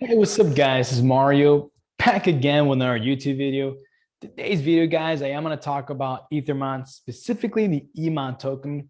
Hey, what's up guys? This is Mario back again with another YouTube video. Today's video, guys, I am going to talk about Ethermon, specifically the EMON token.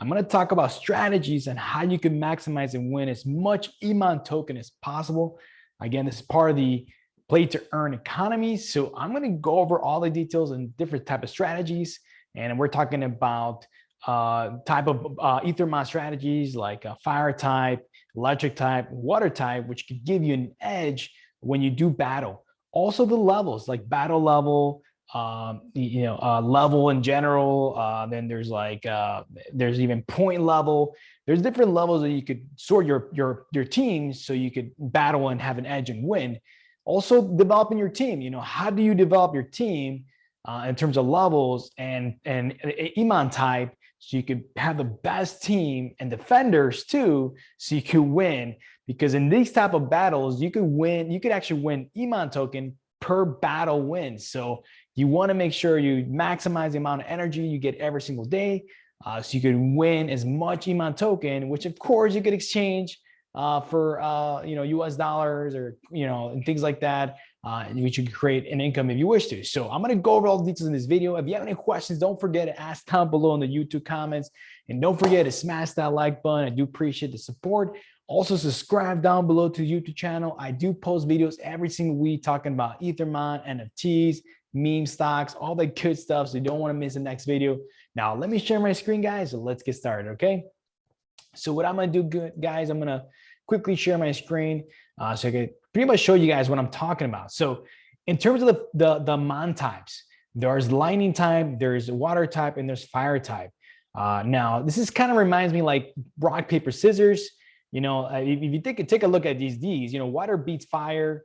I'm going to talk about strategies and how you can maximize and win as much EMON token as possible. Again, this is part of the play to earn economy. So I'm going to go over all the details and different type of strategies. And we're talking about uh, type of uh, Ethermon strategies like fire type, electric type, water type, which could give you an edge when you do battle. Also the levels like battle level, um, you know, uh, level in general. Uh, then there's like, uh, there's even point level. There's different levels that you could sort your, your, your teams so you could battle and have an edge and win. Also developing your team, you know, how do you develop your team uh, in terms of levels and, and EMON type so you could have the best team and defenders too, so you could win. Because in these type of battles, you could win, you could actually win EMON token per battle win. So you want to make sure you maximize the amount of energy you get every single day. Uh, so you could win as much EMON token, which of course you could exchange uh, for uh, you know US dollars or you know and things like that uh, which you can create an income if you wish to. So I'm going to go over all the details in this video. If you have any questions, don't forget to ask down below in the YouTube comments. And don't forget to smash that like button. I do appreciate the support. Also subscribe down below to the YouTube channel. I do post videos every single week talking about Ethermon, NFTs, meme stocks, all that good stuff. So you don't want to miss the next video. Now, let me share my screen, guys. So let's get started, okay? So what I'm going to do, good guys, I'm going to quickly share my screen uh, so I can pretty much show you guys what I'm talking about. So in terms of the, the, the mon types, there's lightning type, there's water type, and there's fire type. Uh, now, this is kind of reminds me like rock, paper, scissors. You know, uh, if, if you take, take a look at these, these, you know, water beats fire,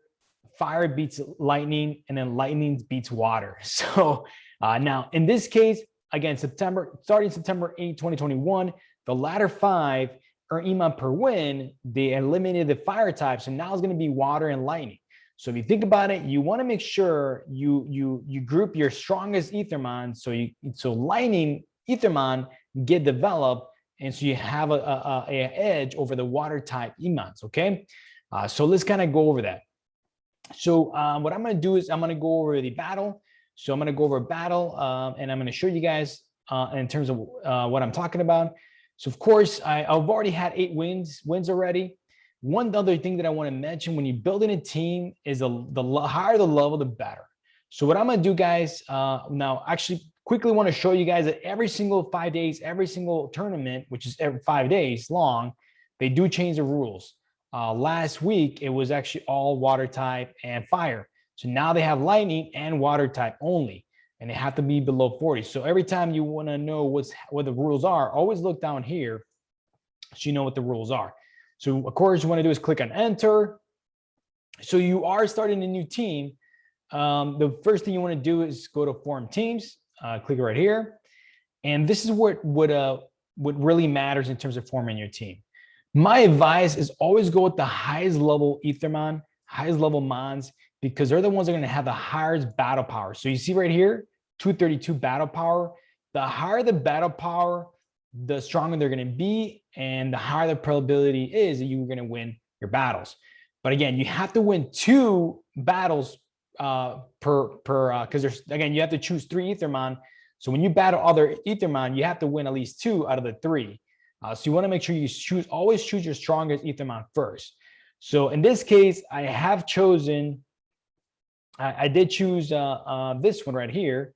fire beats lightning, and then lightning beats water. So uh, now in this case, again, September, starting September 8, 2021, the latter five or EMON per win, they eliminated the fire type. So now it's going to be water and lightning. So if you think about it, you want to make sure you you you group your strongest Ethermon. So you so lightning Ethermon get developed, and so you have a, a, a edge over the water type EMONs. Okay, uh, so let's kind of go over that. So um, what I'm going to do is I'm going to go over the battle. So I'm going to go over battle, um, and I'm going to show you guys uh, in terms of uh, what I'm talking about. So of course, I, have already had eight wins, wins already. One other thing that I want to mention when you're building a team is the, the higher the level, the better. So what I'm going to do, guys, uh, now actually quickly want to show you guys that every single five days, every single tournament, which is every five days long, they do change the rules. Uh, last week, it was actually all water type and fire. So now they have lightning and water type only and they have to be below 40. So every time you want to know what's what the rules are, always look down here so you know what the rules are. So of course you want to do is click on enter. So you are starting a new team. Um, the first thing you want to do is go to form teams, uh, click right here. And this is what, what, uh, what really matters in terms of forming your team. My advice is always go with the highest level Ethermon, highest level Mons, because they're the ones that are going to have the highest battle power. So you see right here, 232 battle power. The higher the battle power, the stronger they're going to be, and the higher the probability is that you're going to win your battles. But again, you have to win two battles uh, per per because uh, there's again you have to choose three Ethermon. So when you battle other Ethermon, you have to win at least two out of the three. Uh, so you want to make sure you choose always choose your strongest Ethermon first. So in this case, I have chosen. I, did choose uh, uh, this one right here.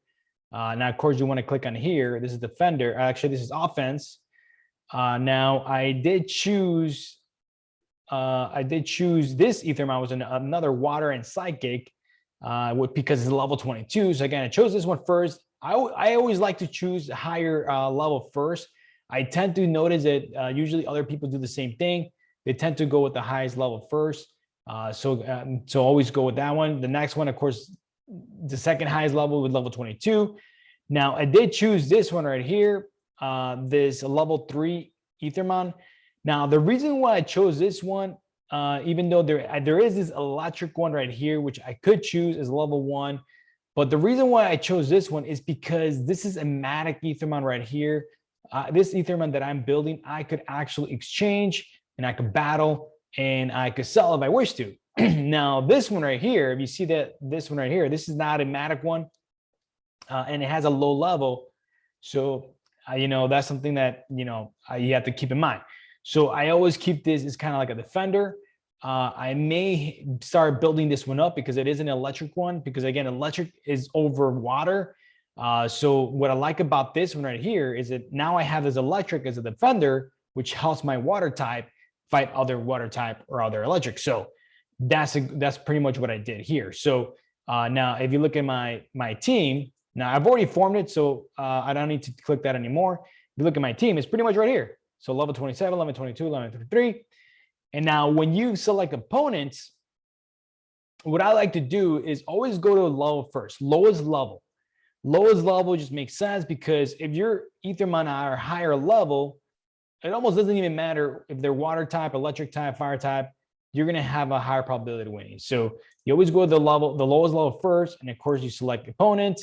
Uh, now, of course, you want to click on here. This is defender. Actually, this is offense. Uh, now, I did choose. Uh, I did choose this Ethermon was an, another water and psychic, uh, because it's level 22. So again, I chose this one first. I I always like to choose higher uh, level first. I tend to notice that uh, usually other people do the same thing. They tend to go with the highest level first. Uh, so um, so always go with that one. The next one, of course, the second highest level with level 22. Now I did choose this one right here, uh, this level three Ethermon. Now the reason why I chose this one, uh, even though there uh, there is this electric one right here, which I could choose as level one, but the reason why I chose this one is because this is a Matic Ethermon right here. Uh, this Ethermon that I'm building, I could actually exchange and I could battle and I could sell if I wish to. now this one right here, if you see that this one right here, this is an automatic one, uh, and it has a low level. So, uh, you know, that's something that, you know, uh, you have to keep in mind. So I always keep this as kind of like a defender. Uh, I may start building this one up because it is an electric one, because again, electric is over water. Uh, so what I like about this one right here is that now I have this electric as a defender, which helps my water type fight other water type or other electric. So that's a, that's pretty much what I did here. So uh, now if you look at my my team, now I've already formed it, so uh, I don't need to click that anymore. If you look at my team, it's pretty much right here. So level 27, level 22, level 23. And now when you select opponents, what I like to do is always go to level first, lowest level. Lowest level just makes sense because if your Ethermon are higher level, it almost doesn't even matter if they're water type, electric type, fire type, you're going to have a higher probability of winning. So you always go to the level, the lowest level first. And of course you select opponent,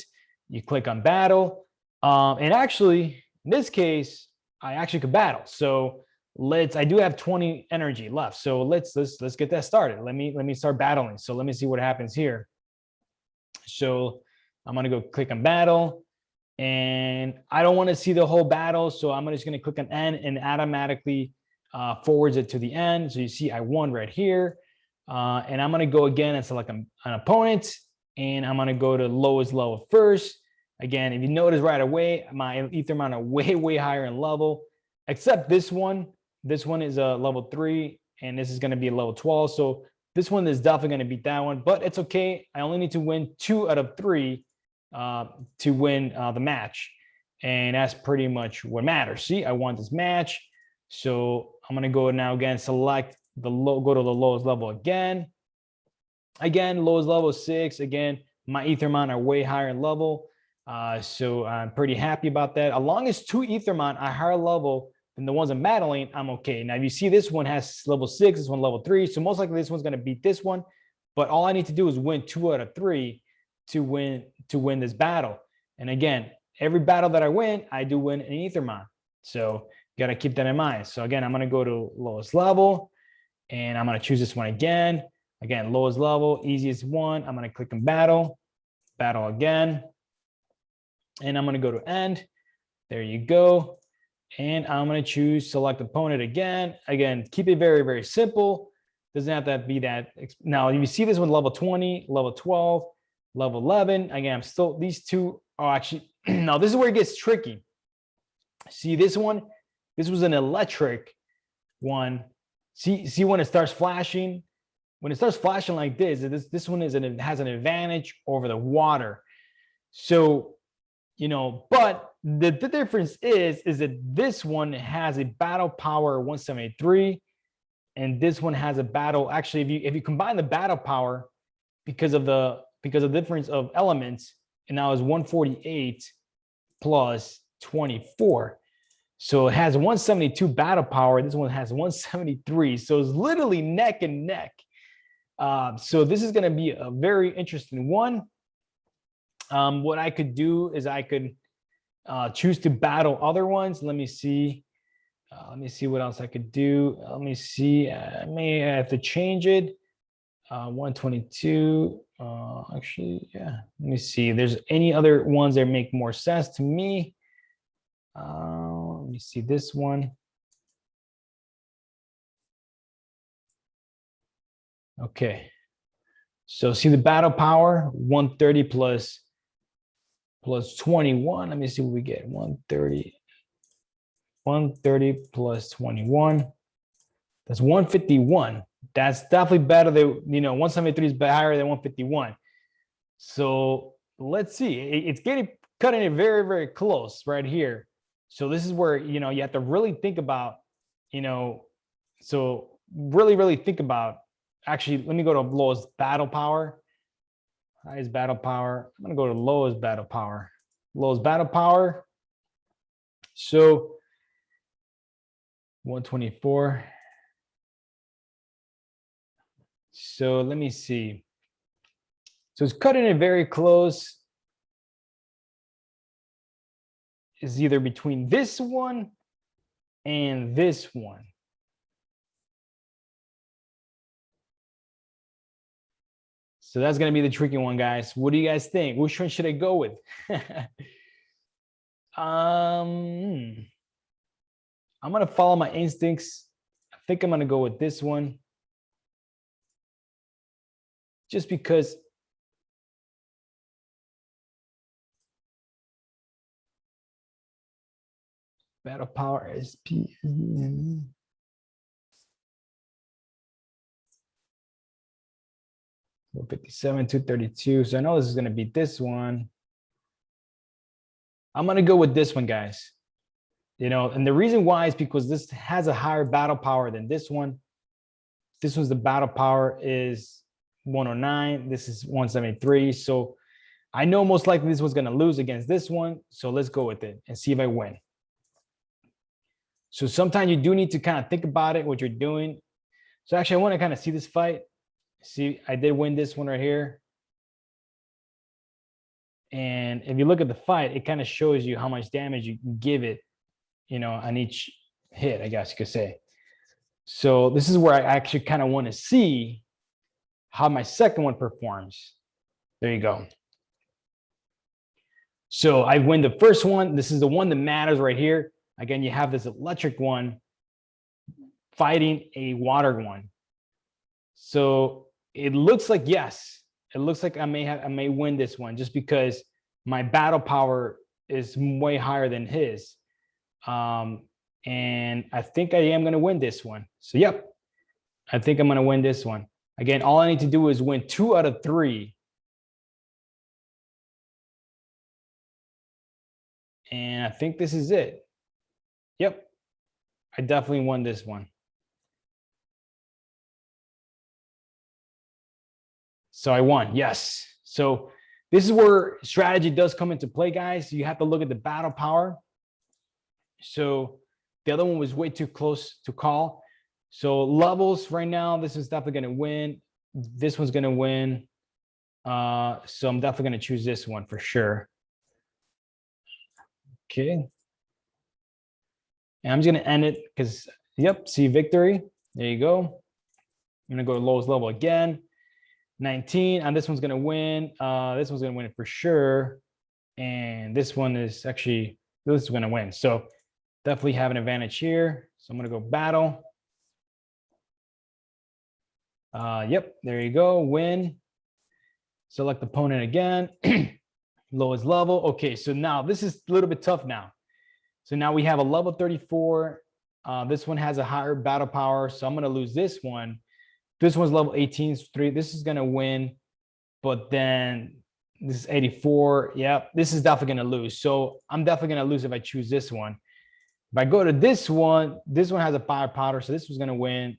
you click on battle. Um, and actually in this case, I actually could battle. So let's, I do have 20 energy left. So let's, let's, let's get that started. Let me, let me start battling. So let me see what happens here. So I'm going to go click on battle and I don't want to see the whole battle. So I'm just going to click on end and automatically uh, forwards it to the end. So you see I won right here. Uh, and I'm going to go again and select an, opponent and I'm going to go to lowest level first. Again, if you notice right away, my Ethermon are way, way higher in level, except this one. This one is a level three and this is going to be a level 12. So this one is definitely going to beat that one, but it's okay. I only need to win two out of three uh, to win uh, the match. And that's pretty much what matters. See, I want this match. So I'm going to go now again, select the low, go to the lowest level again. Again, lowest level six. Again, my Ethermon are way higher in level. Uh, so I'm pretty happy about that. As long as two Ethermon are higher level than the ones I'm I'm okay. Now, if you see this one has level six, this one level three. So most likely this one's going to beat this one. But all I need to do is win two out of three to win to win this battle. And again, every battle that I win, I do win an Ethermon. So you got to keep that in mind. So again, I'm going to go to lowest level and I'm going to choose this one again. Again, lowest level, easiest one. I'm going to click on battle, battle again. And I'm going to go to end. There you go. And I'm going to choose select opponent again. Again, keep it very, very simple. Doesn't have to be that. Now, you see this one level 20, level 12, level 11. Again, I'm still, these two are actually, now this is where it gets tricky. See this one, this was an electric one. See, see when it starts flashing, when it starts flashing like this, this, this one is an, has an advantage over the water. So, you know, but the, the difference is, is that this one has a battle power 173 and this one has a battle. Actually, if you, if you combine the battle power because of the because of the difference of elements, and now is 148 plus 24. So it has 172 battle power. This one has 173. So it's literally neck and neck. Uh, so this is going to be a very interesting one. Um, what I could do is I could uh, choose to battle other ones. Let me see. Uh, let me see what else I could do. Let me see. I may have to change it uh, 122. Uh, actually, yeah. Let me see. If there's any other ones that make more sense to me. Uh, let me see this one. Okay. So see the battle power 130 plus plus 21. Let me see what we get. 130. 130 plus 21. That's 151 that's definitely better than, you know, 173 is higher than 151. So let's see, it's getting cutting it very, very close right here. So this is where, you know, you have to really think about, you know, so really, really think about, actually, let me go to lowest battle power. Highest battle power. I'm gonna go to lowest battle power. Lowest battle power. So 124. So let me see. So it's cutting it very close. Is either between this one and this one. So that's gonna be the tricky one, guys. What do you guys think? Which one should I go with? um, I'm gonna follow my instincts. I think I'm gonna go with this one. Just because battle power SP. 57, 232. So I know this is going to be this one. I'm going to go with this one, guys. You know, and the reason why is because this has a higher battle power than this one. This one's the battle power is 109. This is 173. So I know most likely this one's going to lose against this one. So let's go with it and see if I win. So sometimes you do need to kind of think about it, what you're doing. So actually, I want to kind of see this fight. See, I did win this one right here. And if you look at the fight, it kind of shows you how much damage you can give it, you know, on each hit, I guess you could say. So this is where I actually kind of want to see how my second one performs. There you go. So I win the first one. This is the one that matters right here. Again, you have this electric one fighting a water one. So it looks like yes, it looks like I may have I may win this one just because my battle power is way higher than his. Um, and I think I am going to win this one. So, yep, I think I'm going to win this one. Again, all I need to do is win two out of three. And I think this is it. Yep, I definitely won this one. So I won, yes. So this is where strategy does come into play, guys. You have to look at the battle power. So the other one was way too close to call. So levels right now, this is definitely going to win. This one's going to win. Uh, so I'm definitely going to choose this one for sure. Okay. And I'm just going to end it because, yep, see victory. There you go. I'm going to go to lowest level again. 19 and this one's going to win. Uh this one's going to win it for sure. And this one is actually this is going to win. So definitely have an advantage here. So i'm going to go battle. Uh yep there you go. Win. Select opponent again. Lowest level. Okay so now this is a little bit tough now so now we have a level 34 uh this one has a higher battle power so i'm going to lose this one this one's level 18, three. This is gonna win, but then this is 84. Yep, this is definitely gonna lose. So I'm definitely gonna lose if I choose this one. If I go to this one, this one has a fire powder, so this one's gonna win.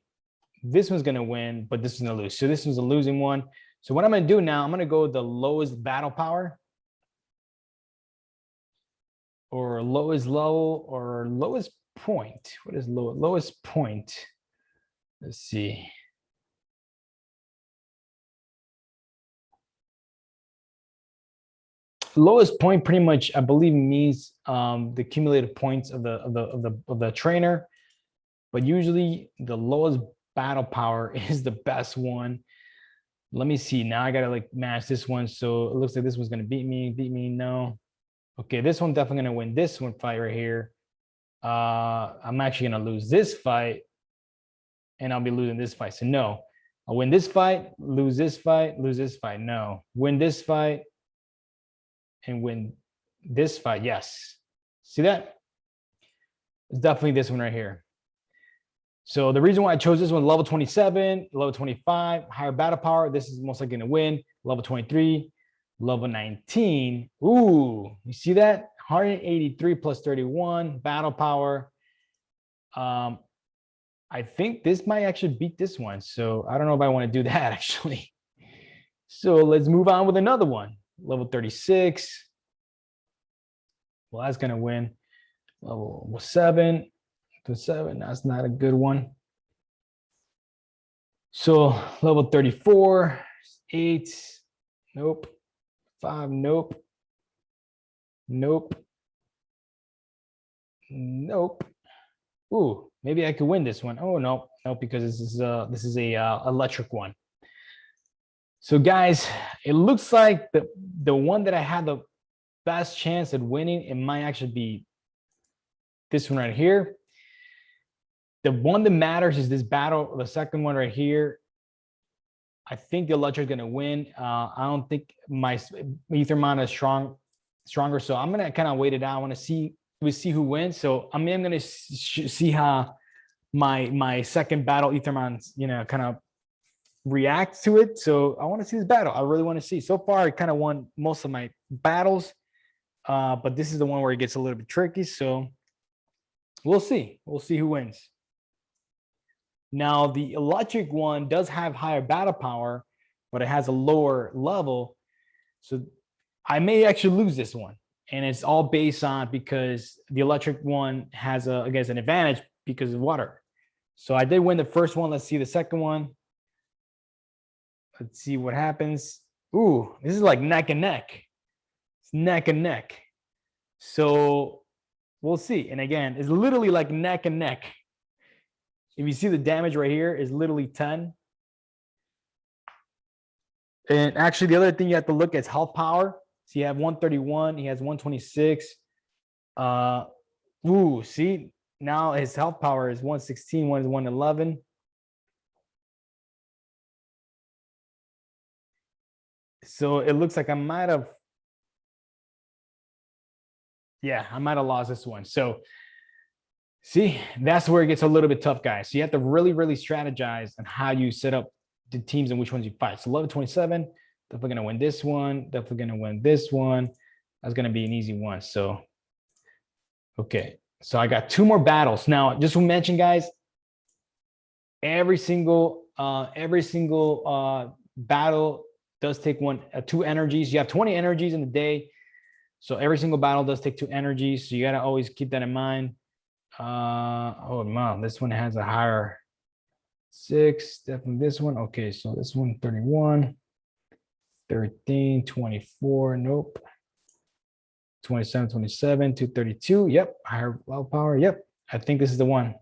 This one's gonna win, but this is gonna lose. So this one's a losing one. So what I'm gonna do now, I'm gonna go the lowest battle power or lowest level or lowest point. What is low, lowest point? Let's see. lowest point pretty much i believe means um, the cumulative points of the of the of the of the trainer but usually the lowest battle power is the best one let me see now i gotta like match this one so it looks like this one's gonna beat me beat me no okay this one definitely gonna win this one fight right here uh i'm actually gonna lose this fight and i'll be losing this fight so no i'll win this fight lose this fight lose this fight no win this fight and win this fight. Yes. See that? It's definitely this one right here. So the reason why I chose this one, level 27, level 25, higher battle power. This is most likely to win. Level 23, level 19. Ooh, you see that? 183 plus 31 battle power. Um, I think this might actually beat this one. So I don't know if I want to do that actually. So let's move on with another one level 36. Well, that's going to win. Level seven to seven. That's not a good one. So level 34, eight, nope. Five, nope. Nope. Nope. Ooh, maybe I could win this one. Oh no, no, because this is a this is a uh, electric one. So guys, it looks like the, the one that I had the best chance at winning, it might actually be this one right here. The one that matters is this battle, the second one right here. I think the Electra is going to win. Uh, I don't think my Ethermon is strong, stronger. So I'm going to kind of wait it out. I want to see, we see who wins. So I mean, I'm going to see how my, my second battle Ethermon, you know, kind of react to it. So I want to see this battle. I really want to see. So far, I kind of won most of my battles, uh, but this is the one where it gets a little bit tricky. So we'll see. We'll see who wins. Now, the electric one does have higher battle power, but it has a lower level. So I may actually lose this one. And it's all based on because the electric one has a, I guess, an advantage because of water. So I did win the first one. Let's see the second one. Let's see what happens. Ooh, this is like neck and neck. It's neck and neck. So we'll see. And again, it's literally like neck and neck. If you see the damage right here is literally 10. And actually the other thing you have to look at is health power. So you have 131, he has 126. Uh, ooh, see, now his health power is 116, one is 111. So it looks like I might have, yeah, I might have lost this one. So see, that's where it gets a little bit tough, guys. So you have to really, really strategize on how you set up the teams and which ones you fight. So 11 27, definitely going to win this one, definitely going to win this one. That's going to be an easy one. So, okay. So I got two more battles. Now, just to mention, guys, every single, uh, every single uh, battle does take one, uh, two energies. You have 20 energies in the day. So every single battle does take two energies. So you got to always keep that in mind. Uh, oh, man, this one has a higher six, definitely this one. Okay, so this one 31, 13, 24, nope. 27, 27, 232. Yep, higher low power. Yep, I think this is the one.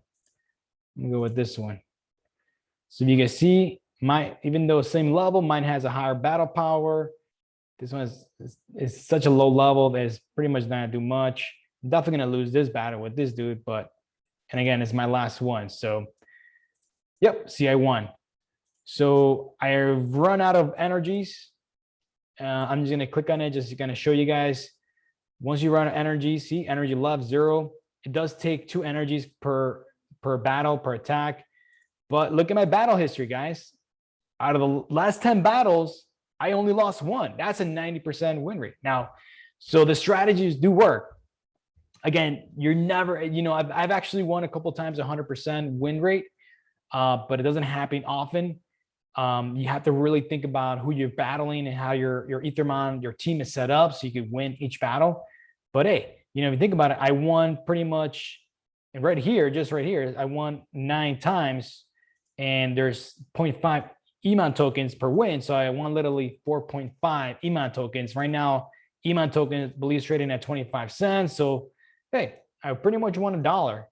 I'm go with this one. So you can see, my even though same level, mine has a higher battle power. This one is, is, is such a low level that it's pretty much not gonna do much. Definitely gonna lose this battle with this dude, but and again, it's my last one. So yep, see, I won. So I've run out of energies. Uh, I'm just gonna click on it, just gonna show you guys. Once you run out of energy, see energy left zero. It does take two energies per per battle, per attack. But look at my battle history, guys out of the last 10 battles, I only lost one. That's a 90% win rate. Now, so the strategies do work. Again, you're never, you know, I've, I've actually won a couple times 100% win rate, uh, but it doesn't happen often. Um, you have to really think about who you're battling and how your, your Ethermon, your team is set up so you could win each battle. But hey, you know, if you think about it, I won pretty much, and right here, just right here, I won nine times and there's 0.5 Emon tokens per win. So I won literally 4.5 Emon tokens. Right now, Emon token believes trading at 25 cents. So, hey, I pretty much won a dollar,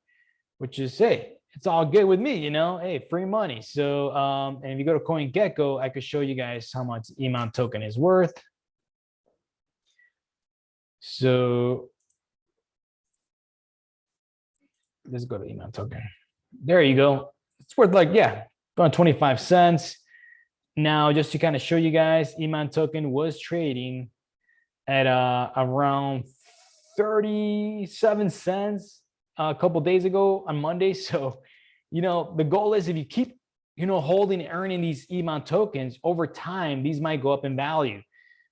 which is, hey, it's all good with me, you know, hey, free money. So, um, and if you go to CoinGecko, I could show you guys how much Emon token is worth. So let's go to Emon token. There you go. It's worth like, yeah, about 25 cents. Now, just to kind of show you guys, Emon token was trading at uh, around 37 cents uh, a couple days ago on Monday. So, you know, the goal is if you keep, you know, holding earning these Emon tokens over time, these might go up in value.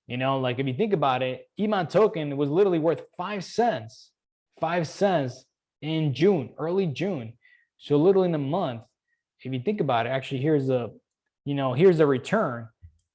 You know, like if you think about it, Emon token was literally worth five cents, five cents in June, early June. So literally in a month, if you think about it, actually here's a, you know, here's a return,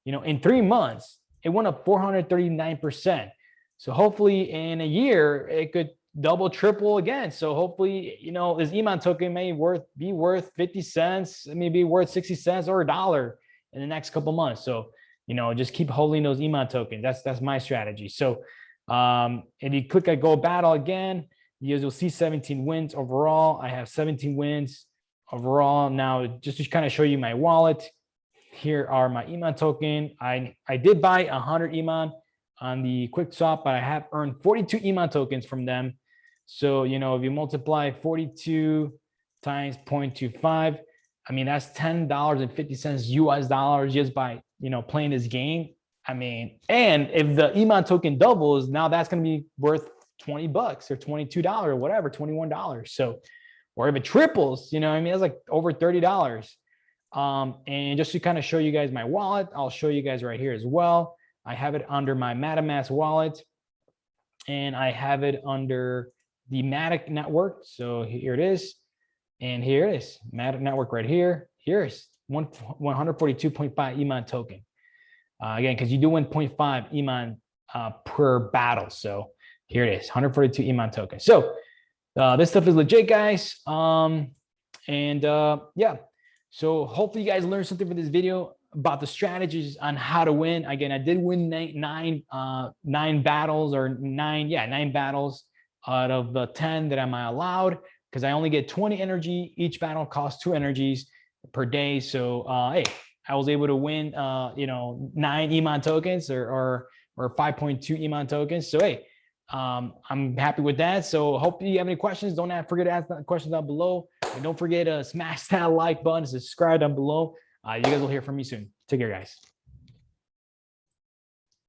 you know, in three months, it went up 439%. So hopefully in a year, it could double, triple again. So hopefully, you know, this Emon token may worth be worth 50 cents, it may be worth 60 cents or a dollar in the next couple months. So, you know, just keep holding those Emon tokens. That's that's my strategy. So um, if you click at go battle again, you'll see 17 wins overall. I have 17 wins overall. Now, just to kind of show you my wallet, here are my Emon token. I, I did buy 100 Emon on the QuickSwap, but I have earned 42 Emon tokens from them. So, you know, if you multiply 42 times 0.25, I mean, that's $10.50 US dollars just by, you know, playing this game. I mean, and if the Emon token doubles, now that's going to be worth 20 bucks or $22 or whatever, $21. So, or if it triples, you know, I mean, it's like over $30. Um, and just to kind of show you guys my wallet, I'll show you guys right here as well. I have it under my MetaMask wallet and I have it under the Matic network. So here it is. And here it is, Matic network right here. Here is 142.5 Emon token. Uh, again, because you do win 0.5 Emon uh, per battle. So here it is, 142 Emon token. So uh, this stuff is legit, guys. Um, and uh, yeah, so hopefully you guys learned something from this video about the strategies on how to win. Again, I did win nine, nine, uh, nine battles or nine, yeah, nine battles out of the 10 that am I allowed because I only get 20 energy. Each battle costs two energies per day. So, uh, hey, I was able to win, uh, you know, nine Emon tokens or, or, or 5.2 Emon tokens. So, hey, um, I'm happy with that. So hope you have any questions. Don't forget to ask questions down below. And don't forget to smash that like button, subscribe down below. Uh, you guys will hear from me soon. Take care, guys.